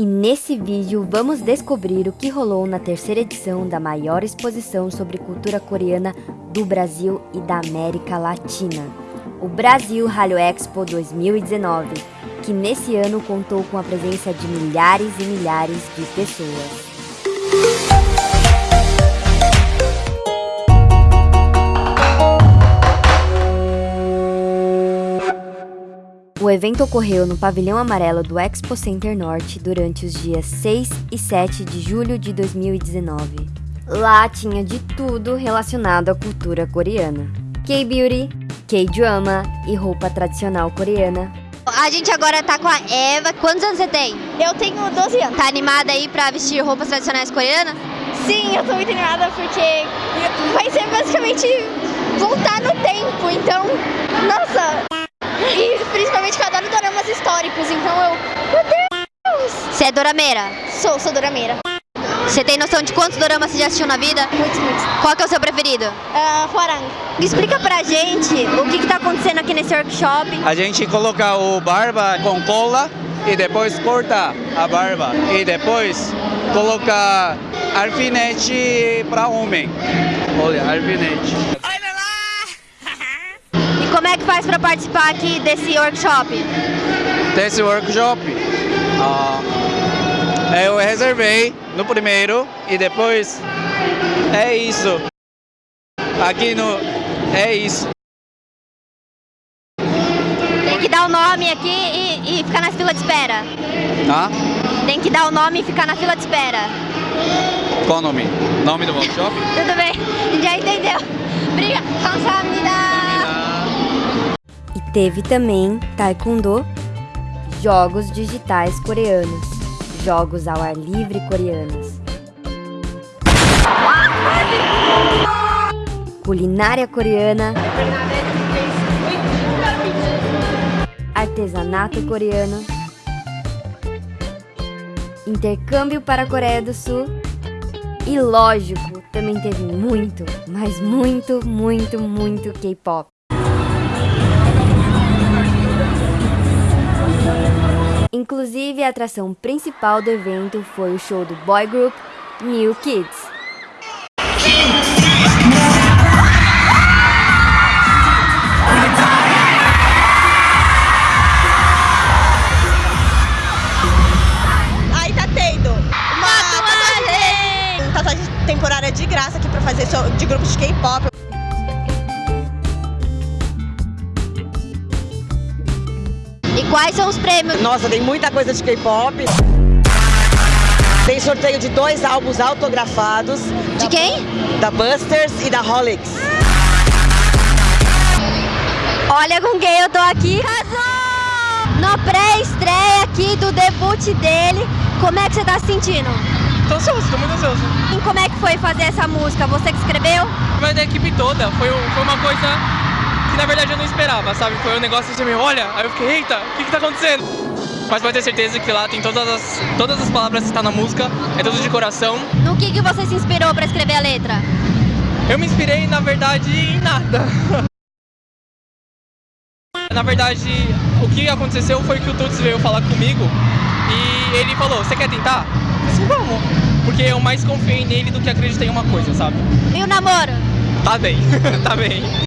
E nesse vídeo vamos descobrir o que rolou na terceira edição da maior exposição sobre cultura coreana do Brasil e da América Latina, o Brasil Hallyu Expo 2019, que nesse ano contou com a presença de milhares e milhares de pessoas. O evento ocorreu no pavilhão amarelo do Expo Center Norte durante os dias 6 e 7 de julho de 2019. Lá tinha de tudo relacionado à cultura coreana: K-beauty, K-drama e roupa tradicional coreana. A gente agora tá com a Eva. Quantos anos você tem? Eu tenho 12 anos. Tá animada aí pra vestir roupas tradicionais coreanas? Sim, eu tô muito animada porque vai ser basicamente voltar no tempo. Então, nossa, e principalmente que eu adoro doramas históricos, então eu... Meu Deus! Você é dorameira? Sou, sou dorameira. Você tem noção de quantos doramas você já assistiu na vida? Muitos, muitos. Qual que é o seu preferido? Uh, Huarang. Explica pra gente o que, que tá acontecendo aqui nesse workshop. A gente coloca o barba com cola e depois corta a barba. E depois coloca alfinete para homem. Olha, alfinete Como é que faz para participar aqui desse workshop? Desse workshop? Ah, eu reservei no primeiro e depois é isso. Aqui no é isso. Tem que dar o nome aqui e, e ficar na fila de espera. Tá? Tem que dar o nome e ficar na fila de espera. Qual o nome? Nome do workshop? Tudo bem, já entendeu. Obrigada. 감사합니다. Teve também Taekwondo, jogos digitais coreanos, jogos ao ar livre coreanos. Culinária coreana, artesanato coreano, intercâmbio para a Coreia do Sul e, lógico, também teve muito, mas muito, muito, muito K-pop. Inclusive, a atração principal do evento foi o show do boy group New Kids. Aí tá tendo uma tatuagem, tatuagem temporária de graça aqui pra fazer show de grupos de K-pop. E quais são os prêmios? Nossa, tem muita coisa de K-pop. Tem sorteio de dois álbuns autografados. De quem? Da Busters e da Holix. Olha com quem eu tô aqui. Casou! Na pré-estreia aqui do debut dele, como é que você tá se sentindo? Tô ansioso, tô muito ansioso. E como é que foi fazer essa música? Você que escreveu? Mas da equipe toda, foi, foi uma coisa na verdade eu não esperava, sabe? Foi um negócio assim, olha, aí eu fiquei, eita, o que que tá acontecendo? Mas pode ter certeza que lá tem todas as, todas as palavras que estão na música, é tudo de coração. No que, que você se inspirou pra escrever a letra? Eu me inspirei, na verdade, em nada. Na verdade, o que aconteceu foi que o Tuts veio falar comigo e ele falou, você quer tentar? Eu disse, vamos. Porque eu mais confiei nele do que acreditei em uma coisa, sabe? E o namoro? Tá bem, tá bem.